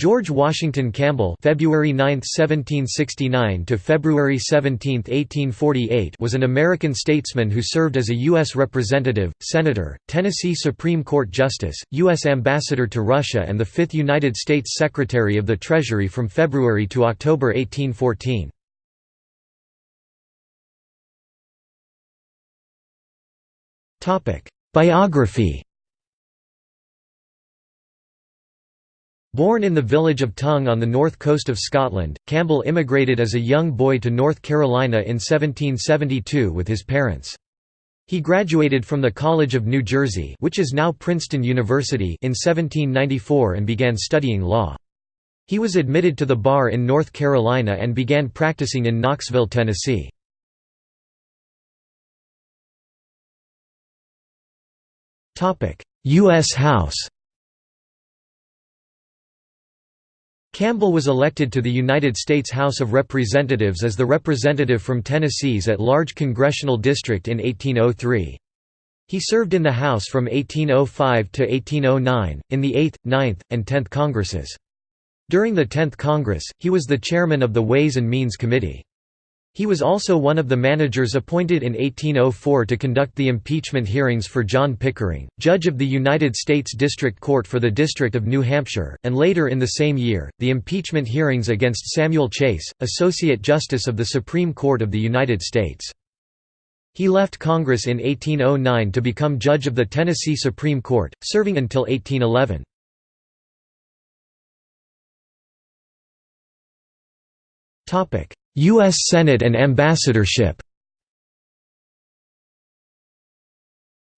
George Washington Campbell February 9, 1769 to February 17, 1848 was an American statesman who served as a U.S. Representative, Senator, Tennessee Supreme Court Justice, U.S. Ambassador to Russia and the fifth United States Secretary of the Treasury from February to October 1814. Biography Born in the village of Tongue on the north coast of Scotland, Campbell immigrated as a young boy to North Carolina in 1772 with his parents. He graduated from the College of New Jersey which is now Princeton University in 1794 and began studying law. He was admitted to the bar in North Carolina and began practicing in Knoxville, Tennessee. U.S. House Campbell was elected to the United States House of Representatives as the representative from Tennessee's at-large congressional district in 1803. He served in the House from 1805 to 1809, in the 8th, 9th, and 10th Congresses. During the 10th Congress, he was the chairman of the Ways and Means Committee. He was also one of the managers appointed in 1804 to conduct the impeachment hearings for John Pickering, judge of the United States District Court for the District of New Hampshire, and later in the same year, the impeachment hearings against Samuel Chase, Associate Justice of the Supreme Court of the United States. He left Congress in 1809 to become judge of the Tennessee Supreme Court, serving until 1811. U.S. Senate and ambassadorship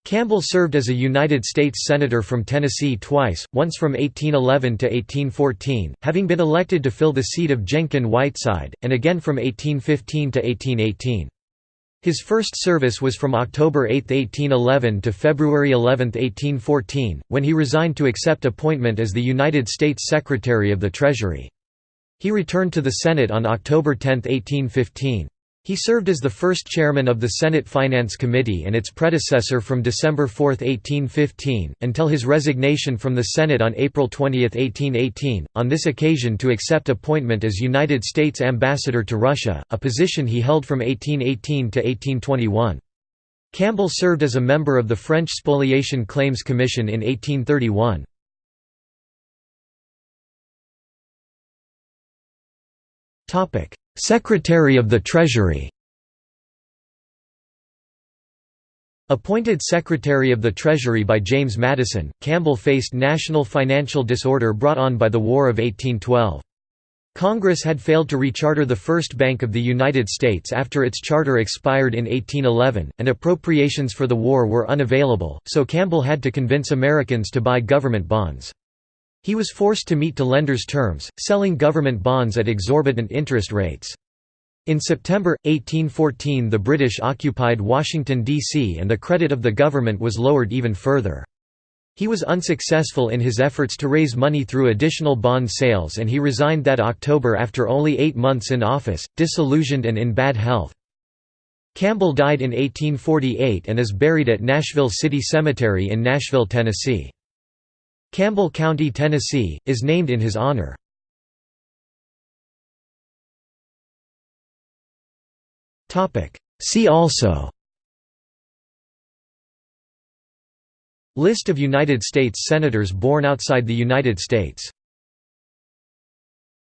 Campbell served as a United States Senator from Tennessee twice, once from 1811 to 1814, having been elected to fill the seat of Jenkin Whiteside, and again from 1815 to 1818. His first service was from October 8, 1811 to February 11, 1814, when he resigned to accept appointment as the United States Secretary of the Treasury. He returned to the Senate on October 10, 1815. He served as the first chairman of the Senate Finance Committee and its predecessor from December 4, 1815, until his resignation from the Senate on April 20, 1818, on this occasion to accept appointment as United States Ambassador to Russia, a position he held from 1818 to 1821. Campbell served as a member of the French Spoliation Claims Commission in 1831. Secretary of the Treasury Appointed Secretary of the Treasury by James Madison, Campbell faced national financial disorder brought on by the War of 1812. Congress had failed to recharter the First Bank of the United States after its charter expired in 1811, and appropriations for the war were unavailable, so Campbell had to convince Americans to buy government bonds. He was forced to meet to lenders' terms, selling government bonds at exorbitant interest rates. In September, 1814 the British occupied Washington, D.C. and the credit of the government was lowered even further. He was unsuccessful in his efforts to raise money through additional bond sales and he resigned that October after only eight months in office, disillusioned and in bad health. Campbell died in 1848 and is buried at Nashville City Cemetery in Nashville, Tennessee. Campbell County, Tennessee, is named in his honor. See also. List of United States Senators born outside the United States